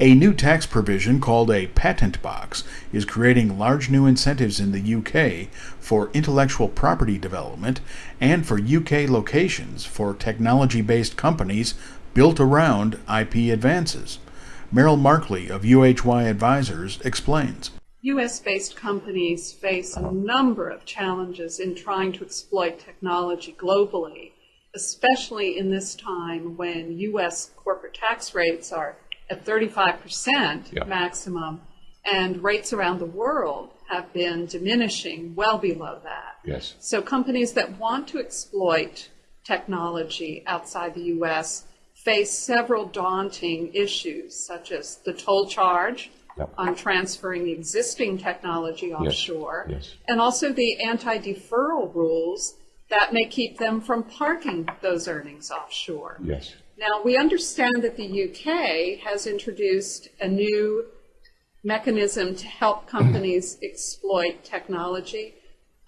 A new tax provision called a patent box is creating large new incentives in the UK for intellectual property development and for UK locations for technology based companies built around IP advances. Merrill Markley of UHY Advisors explains. US based companies face a number of challenges in trying to exploit technology globally, especially in this time when US corporate tax rates are at 35% Yeah. maximum, and rates around the world have been diminishing well below that. Yes. So companies that want to exploit technology outside the US face several daunting issues, such as the toll charge Yep. on transferring existing technology offshore, yes. and also the anti-deferral rules that may keep them from parking those earnings offshore. Yes. Now, we understand that the UK has introduced a new mechanism to help companies exploit technology.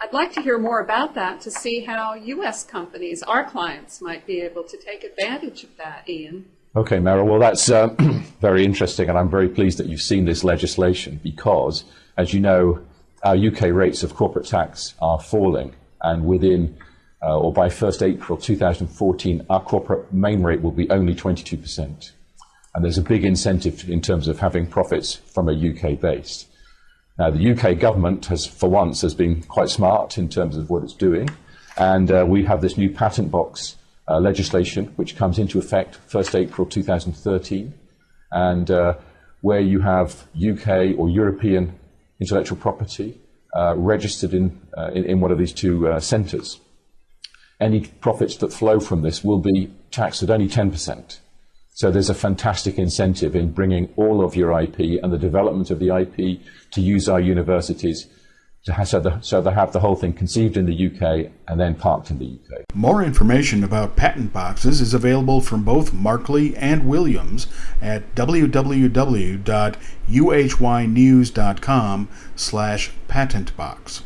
I'd like to hear more about that to see how US companies, our clients, might be able to take advantage of that, Ian. Okay, Merrill. Well, that's uh, very interesting, and I'm very pleased that you've seen this legislation because, as you know, our UK rates of corporate tax are falling, and within uh, or by 1st April 2014, our corporate main rate will be only 22%. And there's a big incentive in terms of having profits from a UK base. Now, the UK government has, for once, has been quite smart in terms of what it's doing, and uh, we have this new patent box uh, legislation which comes into effect 1st April 2013, and uh, where you have UK or European intellectual property uh, registered in, uh, in, in one of these two centres. Any profits that flow from this will be taxed at only 10%. So there's a fantastic incentive in bringing all of your IP and the development of the IP to use our universities to have, so, the, so they have the whole thing conceived in the UK and then parked in the UK. More information about patent boxes is available from both Markley and Williams at www.uhynews.com slash patentbox.